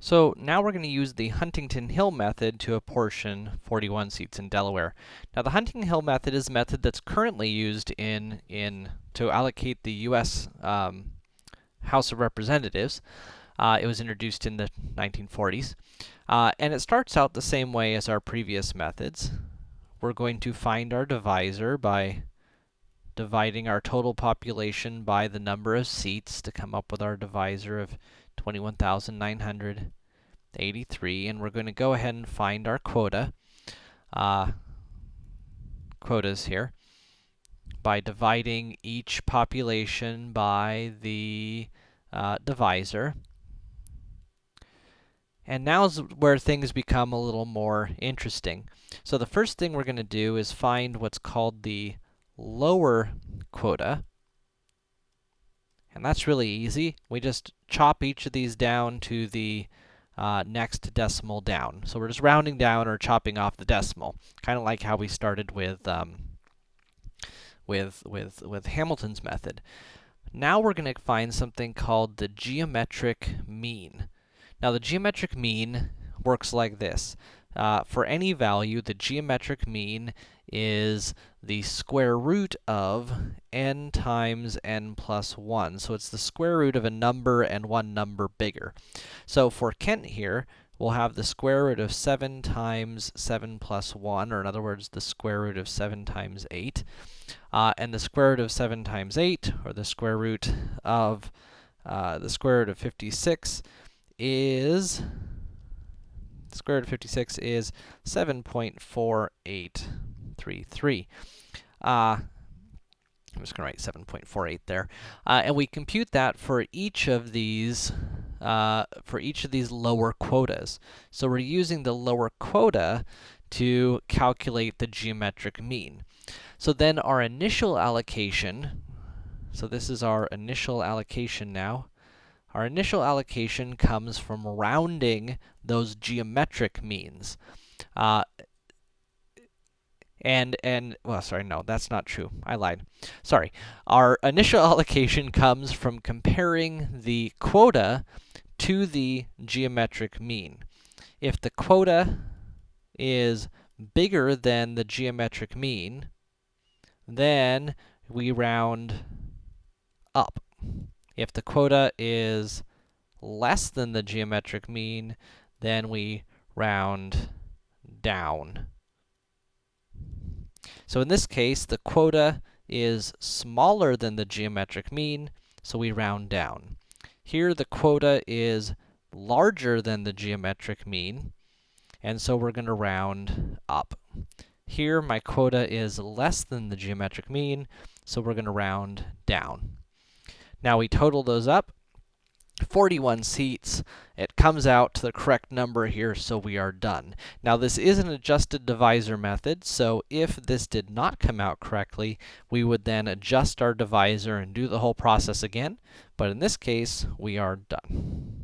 So now we're going to use the Huntington Hill method to apportion 41 seats in Delaware. Now the Huntington Hill method is a method that's currently used in, in to allocate the U.S. Um, House of Representatives. Uh, it was introduced in the 1940s. Uh, and it starts out the same way as our previous methods. We're going to find our divisor by dividing our total population by the number of seats to come up with our divisor of 21,983, and we're going to go ahead and find our quota, uh, quotas here, by dividing each population by the uh, divisor. And now's where things become a little more interesting. So the first thing we're going to do is find what's called the lower quota. And that's really easy. We just chop each of these down to the uh, next decimal down. So we're just rounding down or chopping off the decimal, kind of like how we started with um, with with with Hamilton's method. Now we're going to find something called the geometric mean. Now the geometric mean works like this. Uh, for any value, the geometric mean is the square root of n times n plus 1. So it's the square root of a number and one number bigger. So for Kent here, we'll have the square root of 7 times 7 plus 1, or in other words, the square root of 7 times 8. Uh, and the square root of 7 times 8, or the square root of uh, the square root of 56 is square root of 56 is 7.4833. Uh, I'm just going to write 7.48 there. Uh, and we compute that for each of these uh, for each of these lower quotas. So we're using the lower quota to calculate the geometric mean. So then our initial allocation, so this is our initial allocation now, our initial allocation comes from rounding those geometric means. Uh, and, and, well, sorry, no, that's not true. I lied. Sorry. Our initial allocation comes from comparing the quota to the geometric mean. If the quota is bigger than the geometric mean, then we round. If the quota is less than the geometric mean, then we round down. So in this case, the quota is smaller than the geometric mean, so we round down. Here, the quota is larger than the geometric mean, and so we're going to round up. Here, my quota is less than the geometric mean, so we're going to round down. Now we total those up, 41 seats. It comes out to the correct number here, so we are done. Now this is an adjusted divisor method, so if this did not come out correctly, we would then adjust our divisor and do the whole process again. But in this case, we are done.